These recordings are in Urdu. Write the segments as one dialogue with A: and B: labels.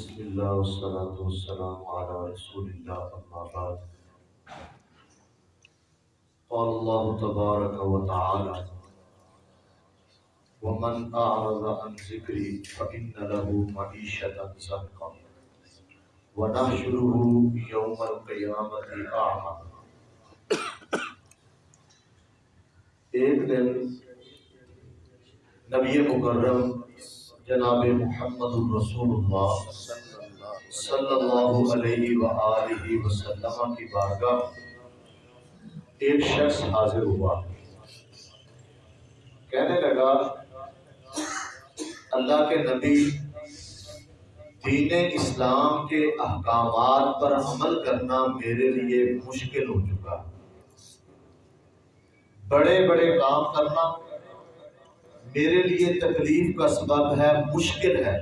A: بسم الله والصلاة والسلام على رسول الله، أما بعد. قال الله تبارك وتعالى ومن أعرض عن ذكري فإن له معيشة زنقا ونحشره يوم القيامة أعمى. ایک دن نبی مکرم جناب محمد الرسول اللہ صلی اللہ علیہ وآلہ وسلم کی بارگاہ ایک شخص حاضر ہوا۔ کہنے لگا، اللہ کے نبی، دین اسلام کے احکامات پر عمل کرنا میرے لیے مشکل ہو چکا۔ بڑے بڑے کام کرنا میرے لیے تکلیف کا سبب ہے، مشکل ہے۔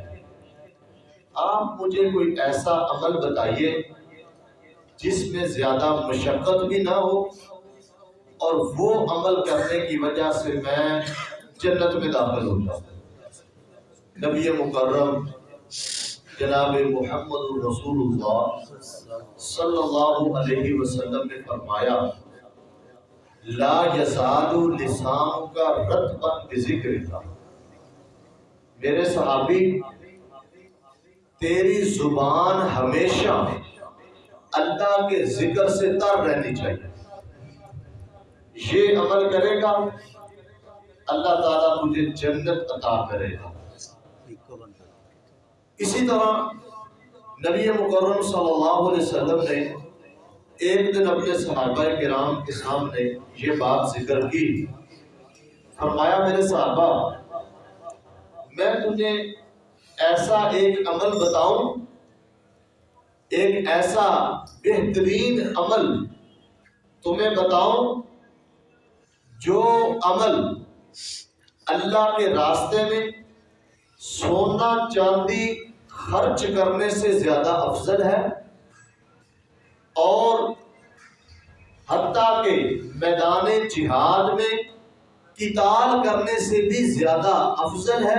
A: آپ مجھے کوئی ایسا عمل بتائیے جس میں زیادہ مشقت بھی نہ ہو اور وہ عمل کرنے کی وجہ سے میں جنت میں داخل ہو جاؤں۔ نبی مکرم جناب محمد الرسول اللہ صلی اللہ علیہ وسلم نے فرمایا لا یزاد لسان کا رت بن ذکر تھا میرے صحابی، تیری زبان ہمیشہ اللہ کے ذکر سے تر رہنی چاہیے۔ یہ عمل کرے گا، اللہ تعالیٰ تجھے جنت عطا کرے گا۔ اسی طرح نبی مکرم صلی اللہ علیہ وسلم نے ایک دن اپنے صحابہ کرام کے سامنے یہ بات ذکر کی۔ فرمایا، میرے صحابہ، میں تجھے ایسا ایک عمل بتاؤں، ایک ایسا بہترین عمل تمہیں بتاؤں جو عمل اللہ کے راستے میں سونا چاندی خرچ کرنے سے زیادہ افضل ہے۔ اور حتیٰ کہ میدان جہاد میں قتال کرنے سے بھی زیادہ افضل ہے۔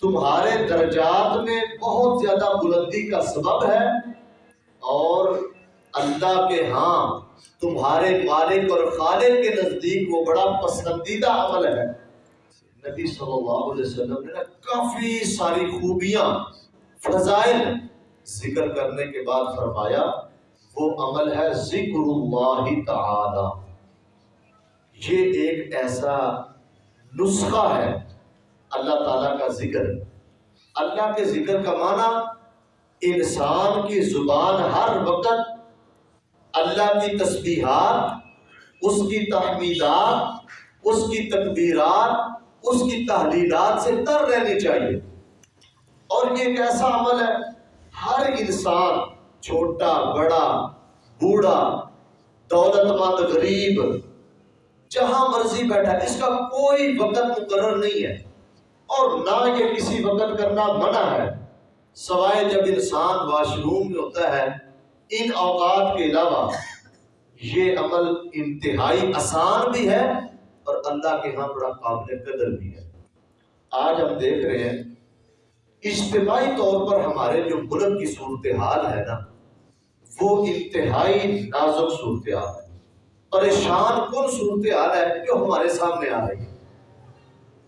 A: تمہارے درجات میں بہت زیادہ بلندی کا سبب ہے۔ اور اللہ کے ہاں تمہارے مالک اور خالق کے نزدیک وہ بڑا پسندیدہ عمل ہے۔ نبی صلی اللہ علیہ وسلم نے کافی ساری خوبیاں، فضائل ذکر کرنے کے بعد فرمایا، وہ عمل ہے ذکر اللہ تعالی۔ یہ ایک ایسا نسخہ ہے اللہ تعالیٰ کا ذکر۔ اللہ کے ذکر کا معنی انسان کی زبان ہر وقت اللہ کی تسبیحات، اس کی تحمیدات، اس کی تکبیرات، اس کی تحلیلات سے تر رہنی چاہیے۔ اور یہ ایک ایسا عمل ہے ہر انسان، چھوٹا، بڑا، بوڑھا، دولت مند، غریب، جہاں مرضی بیٹھا، اس کا کوئی وقت مقرر نہیں ہے۔ اور نہ یہ کسی وقت کرنا منع ہے، سوائے جب انسان واش روم میں ہوتا ہے۔ ان اوقات کے علاوہ یہ عمل انتہائی آسان بھی ہے اور اللہ کے ہاں بڑا قابل قدر بھی ہے۔ آج ہم دیکھ رہے ہیں اجتماعی طور پر ہمارے جو ملک کی صورتحال ہے نا، وہ انتہائی نازک صورتحال ہے۔ پریشان کن صورتحال ہے جو ہمارے سامنے آ رہی ہے؟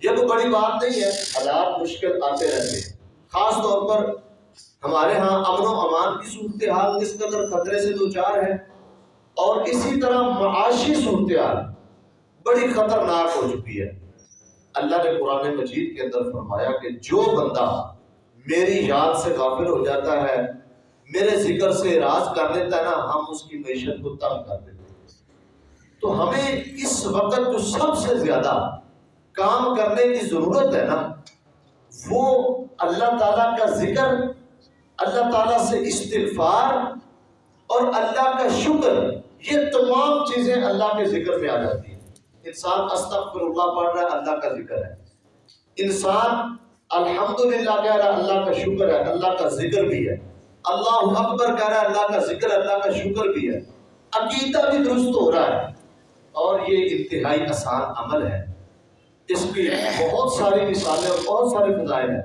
A: یہ تو بڑی بات نہیں ہے، حالات مشکل آتے رہتے ہیں۔ خاص طور پر ہمارے ہاں امن و امان کی صورتحال کس قدر خطرے سے دو چار ہے اور اسی طرح معاشی صورتحال بڑی خطرناک ہو چکی ہے۔ اللہ نے قرآن مجید کے اندر فرمایا کہ جو بندہ میری یاد سے غافل ہو جاتا ہے، میرے ذکر سے راز کر لیتا ہے نا، ہم اس کی معیشت کو تنگ کر دیتے ہیں۔ تو ہمیں اس وقت جو سب سے زیادہ کام کرنے کی ضرورت ہے نا، وہ اللہ تعالیٰ کا ذکر، اللہ تعالیٰ سے استغفار اور اللہ کا شکر، یہ تمام چیزیں اللہ کے ذکر میں آ جاتی ہیں۔ انسان استغفر اللہ پڑھ رہا ہے، اللہ کا ذکر ہے۔ انسان الحمدللہ کہہ رہا ہے اللہ کا شکر ہے، اللہ کا ذکر بھی ہے۔ اللہ اکبر کہہ رہا ہے اللہ کا ذکر، اللہ کا شکر بھی ہے۔ عقیدہ بھی درست ہو رہا ہے۔ اور یہ انتہائی آسان عمل ہے۔ اس کی بہت ساری مثالیں اور بہت سارے فضائل ہیں۔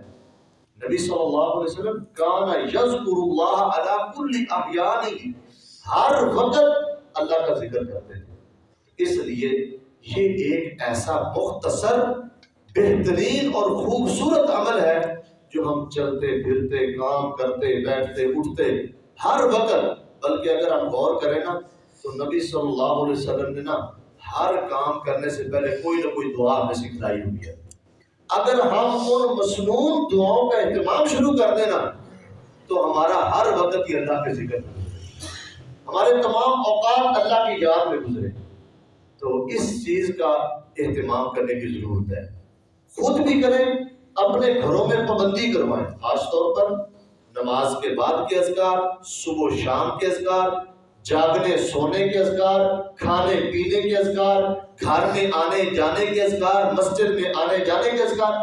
A: نبی صلی اللہ علیہ وسلم کانا یذکر اللہ علی کل احیانی ہر وقت اللہ کا ذکر کرتے تھے۔ اس لیے یہ ایک ایسا مختصر بہترین اور خوبصورت عمل ہے جو ہم چلتے، پھرتے، کام کرتے، بیٹھتے، اٹھتے ہر وقت۔ بلکہ اگر ہم غور کریں نا، تو نبی صلی اللہ علیہ وسلم نے نا ہر کام کرنے سے پہلے کوئی نہ کوئی دعا ہمیں سکھلائی ہوئی ہے۔ اگر ہم ان مصنون دعاؤں کا اہتمام شروع کر دیں نا، تو ہمارا ہر وقت ہی اللہ کے ذکر ہمارے تمام اوقات اللہ کی یاد میں گزرے۔ تو اس چیز کا اہتمام کرنے کی ضرورت ہے۔ خود بھی کریں، اپنے گھروں میں پابندی کروائیں۔ خاص طور پر نماز کے بعد کے اذکار، صبح و شام کے اذکار، جاگنے، سونے کے اذکار، کھانے، پینے کے اذکار، گھر میں آنے جانے کے اذکار، مسجد میں آنے جانے کے اذکار۔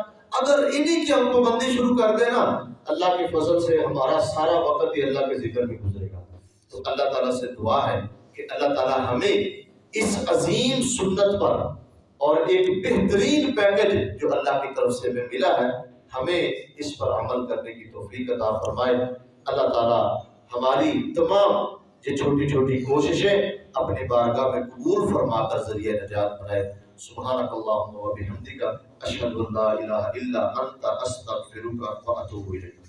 A: اگر انہی کی ہم پابندی شروع کر دیں نا، اللہ کے فضل سے ہمارا سارا وقت ہی اللہ کے ذکر میں گزرے گا۔ تو اللہ تعالیٰ سے دعا ہے کہ اللہ تعالیٰ ہمیں اس عظیم سنت پر اور ایک بہترین پیکج جو اللہ کی طرف سے ہمیں ملا ہے، ہمیں اس پر عمل کرنے کی توفیق عطا فرمائے۔ اللہ تعالیٰ ہماری تمام یہ چھوٹی چھوٹی کوششیں اپنی بارگاہ میں قبول فرما کر ذریعہ نجات بنائے۔ سبحانک اللہم و بحمدک، اشہد ان لا الہ الا انت، استغفرک و اتوب الیک۔